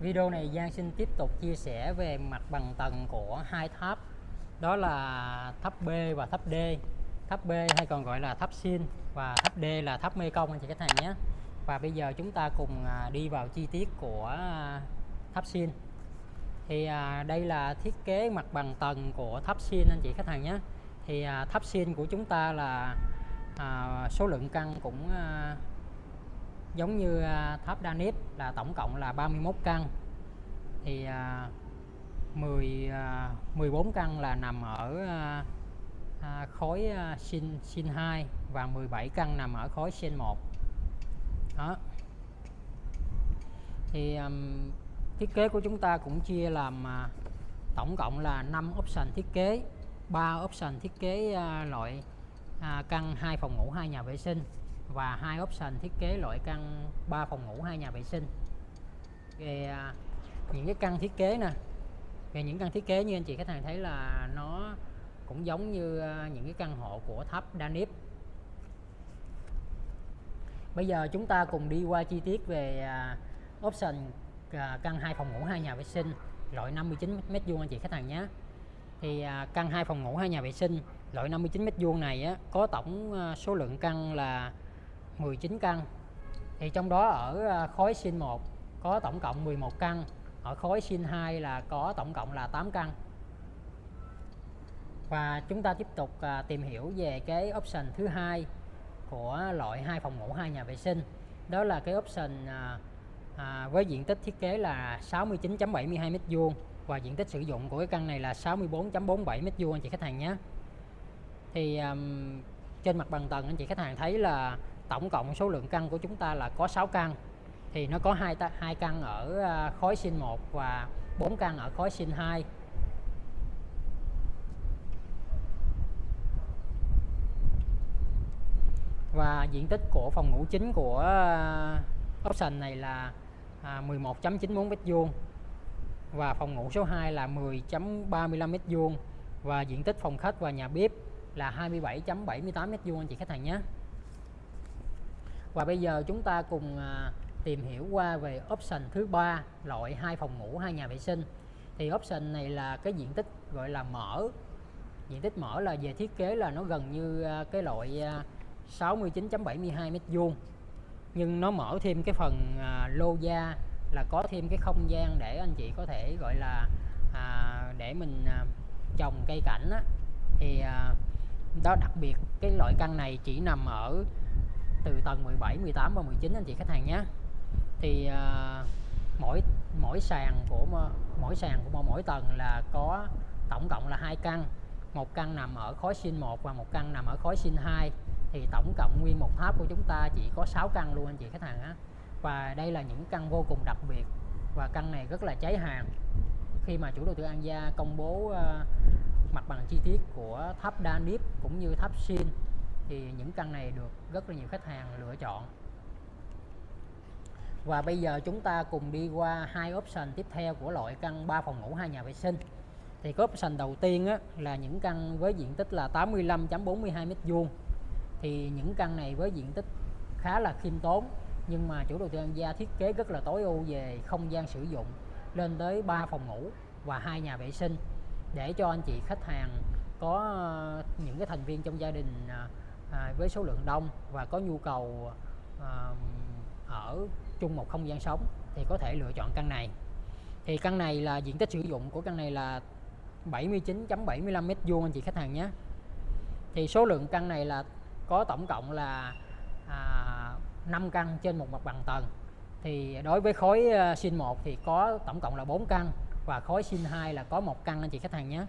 Video này Giang xin tiếp tục chia sẻ về mặt bằng tầng của hai tháp. Đó là tháp B và tháp D. Tháp B hay còn gọi là tháp Sin và tháp D là tháp Mê Công anh chị khách hàng nhé. Và bây giờ chúng ta cùng à, đi vào chi tiết của à, tháp Sin thì à, đây là thiết kế mặt bằng tầng của tháp Sin anh chị khách hàng nhé. Thì tháp Sin của chúng ta là số lượng căn cũng giống như à, tháp Danip là tổng cộng là 31 căn. Thì à, 10 à, 14 căn là nằm ở à, à, khối à, sin sin 2 và 17 căn nằm ở khối sin 1 đó. Thì um, thiết kế của chúng ta cũng chia làm uh, tổng cộng là 5 option thiết kế 3 option thiết kế uh, loại uh, căn 2 phòng ngủ 2 nhà vệ sinh và hai option thiết kế loại căn 3 phòng ngủ hai nhà vệ sinh. Về à, những cái căn thiết kế nè. Về những căn thiết kế như anh chị khách hàng thấy là nó cũng giống như à, những cái căn hộ của tháp Danip bây giờ chúng ta cùng đi qua chi tiết về à, option căn hai phòng ngủ hai nhà vệ sinh loại 59 mét vuông anh chị khách hàng nhé. Thì căn hai phòng ngủ hai nhà vệ sinh loại 59 mét vuông này á, có tổng số lượng căn là 19 căn. Thì trong đó ở à, khối sin 1 có tổng cộng 11 căn ở khối sin 2 là có tổng cộng là 8 căn. Và chúng ta tiếp tục à, tìm hiểu về cái option thứ hai của loại hai phòng ngủ hai nhà vệ sinh. Đó là cái option à, à, với diện tích thiết kế là 69.72 m2 và diện tích sử dụng của cái căn này là 64.47 m2 anh chị khách hàng nhé. Thì um, trên mặt bằng tầng anh chị khách hàng thấy là tổng cộng số lượng căn của chúng ta là có 6 căn. Thì nó có hai hai căn ở à, khối sinh 1 và 4 căn ở khối sinh 2 và diện tích của phòng ngủ chính của à, option này là à, 11.94 m2 và phòng ngủ số 2 là 10.35 m2 và diện tích phòng khách và nhà bếp là 27.78 m2 anh chị khách hàng nhé và bây giờ chúng ta cùng à, tìm hiểu qua về option thứ ba loại hai phòng ngủ hai nhà vệ sinh. Thì option này là cái diện tích gọi là mở. Diện tích mở là về thiết kế là nó gần như à, cái loại à, 69.72 mét vuông. Nhưng nó mở thêm cái phần à, lô gia là có thêm cái không gian để anh chị có thể gọi là à, để mình à, trồng cây cảnh á, thì à, đó đặc biệt cái loại căn này chỉ nằm ở từ tầng 17 18 và 19 anh chị khách hàng nhé. Thì uh, mỗi mỗi sàn của mỗi sàn của mỗi tầng là có tổng cộng là hai căn. Một căn nằm ở khối sinh 1 và một căn nằm ở khối sinh 2 thì tổng cộng nguyên một tháp của chúng ta chỉ có 6 căn luôn anh chị khách hàng á. Và đây là những căn vô cùng đặc biệt và căn này rất là cháy hàng. Khi mà chủ đầu tư An Gia công bố uh, mặt bằng chi tiết của tháp Danip cũng như tháp Sin thì những căn này được rất là nhiều khách hàng lựa chọn. Và bây giờ chúng ta cùng đi qua hai option tiếp theo của loại căn 3 phòng ngủ hai nhà vệ sinh. Thì cái option đầu tiên á, là những căn với diện tích là 85.42 m2 thì những căn này với diện tích khá là khiêm tốn nhưng mà chủ đầu tư An Gia thiết kế rất là tối ưu về không gian sử dụng lên tới 3 phòng ngủ và hai nhà vệ sinh. Để cho anh chị khách hàng có ờ, những cái thành viên trong gia đình ờ, à, với số lượng đông và có nhu cầu à, ở chung một không gian sống thì có thể lựa chọn căn này. Thì căn này là diện tích sử dụng của căn này là 79.75 mét vuông anh chị khách hàng nhé. Thì số lượng căn này là có tổng cộng là à, 5 căn trên một mặt bằng tầng. Thì đối với khối uh, sin 1 thì có tổng cộng là 4 căn và khối sin 2 là có một căn anh chị khách hàng nhé.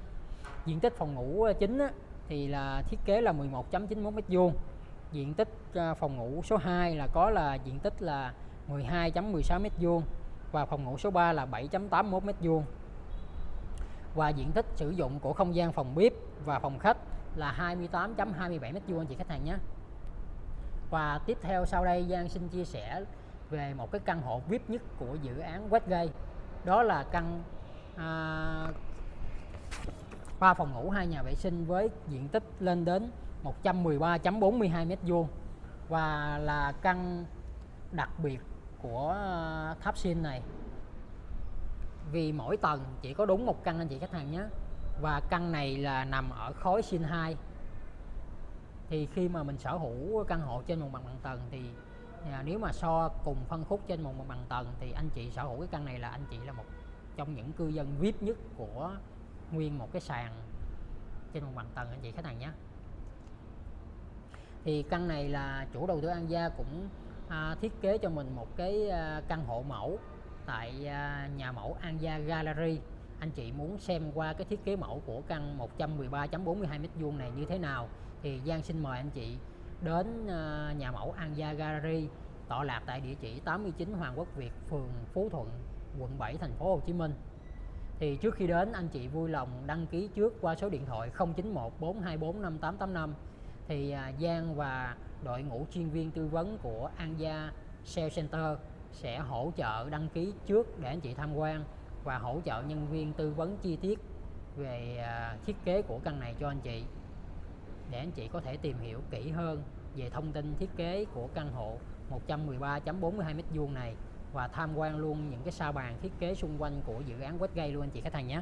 Diện tích phòng ngủ à, chính á, thì là thiết kế là 11.91 m2 diện tích ờ, phòng ngủ số 2 là có là diện tích là 12.16 m2 và phòng ngủ số 3 là 7.81 m2 và diện tích sử dụng của không gian phòng bếp và phòng khách là 28.27 m2 anh chị khách hàng nhé. Và tiếp theo sau đây Giang xin chia sẻ về một cái căn hộ VIP nhất của dự án Westgate. Đó là căn à, 3 phòng ngủ hai nhà vệ sinh với diện tích lên đến 113.42 m2 và là căn đặc biệt của ờ, tháp xin này. Vì mỗi tầng chỉ có đúng một căn anh chị khách hàng nhé. Và căn này là nằm ở khối xin 2 thì khi mà mình sở hữu căn hộ trên một mặt bằng tầng thì à, nếu mà so cùng phân khúc trên một mặt bằng tầng thì anh chị sở hữu cái căn này là anh chị là một trong những cư dân VIP nhất của nguyên một cái sàn trên một bằng tầng anh chị khách hàng nhé. Thì căn này là chủ đầu tư An Gia cũng à, thiết kế cho mình một cái à, căn hộ mẫu tại à, nhà mẫu An Gia Gallery. Anh chị muốn xem qua cái thiết kế mẫu của căn 113.42 m2 này như thế nào thì Giang xin mời anh chị đến à, nhà mẫu An Gia Gallery tọa lạc tại địa chỉ 89 Hoàng Quốc Việt phường Phú Thuận quận 7 thành phố Hồ Chí Minh thì trước khi đến, anh chị vui lòng đăng ký trước qua số điện thoại 091 424 5885 thì à, Giang và đội ngũ chuyên viên tư vấn của An Gia Sales Center sẽ hỗ trợ đăng ký trước để anh chị tham quan và hỗ trợ nhân viên tư vấn chi tiết về à, thiết kế của căn này cho anh chị. Để anh chị có thể tìm hiểu kỹ hơn về thông tin thiết kế của căn hộ 113.42 m2 này và tham quan luôn những cái sa bàn thiết kế xung quanh của dự án Westgate luôn anh chị khách hàng nhé.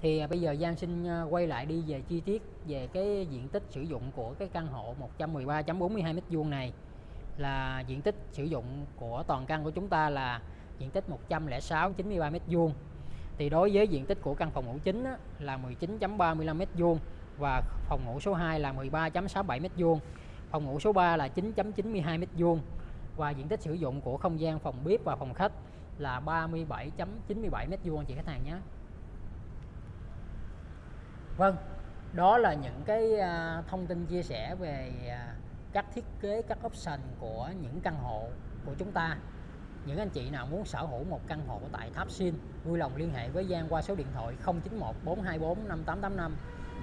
Thì à, bây giờ Giang xin à, quay lại đi về chi tiết về cái diện tích sử dụng của cái căn hộ 113.42 m2 này. Là diện tích sử dụng của toàn căn của chúng ta là diện tích 106 93 m2 thì đối với diện tích của căn phòng ngủ chính á, là 19.35 m2 và phòng ngủ số 2 là 13.67 m2 phòng ngủ số 3 là 9.92 m2 và diện tích sử dụng của không gian phòng bếp và phòng khách là 37.97 m2 anh chị khách hàng nhé. Vâng đó là những cái à, thông tin chia sẻ về à, các thiết kế, các option của những căn hộ của chúng ta. Những anh chị nào muốn sở hữu một căn hộ tại Tháp Xin vui lòng liên hệ với Giang qua số điện thoại 091 424 5885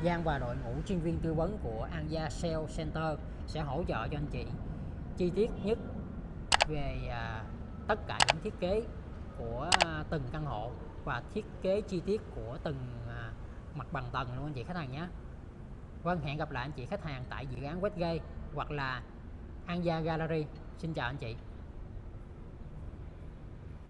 Giang và đội ngũ chuyên viên tư vấn của An Gia Sale Center sẽ hỗ trợ cho anh chị. Chi tiết nhất về à, tất cả những thiết kế của từng căn hộ và thiết kế chi tiết của từng à, mặt bằng tầng luôn anh chị khách hàng nhé. Vâng hẹn gặp lại anh chị khách hàng tại dự án Westgate hoặc là An Gia Gallery. Xin chào anh chị.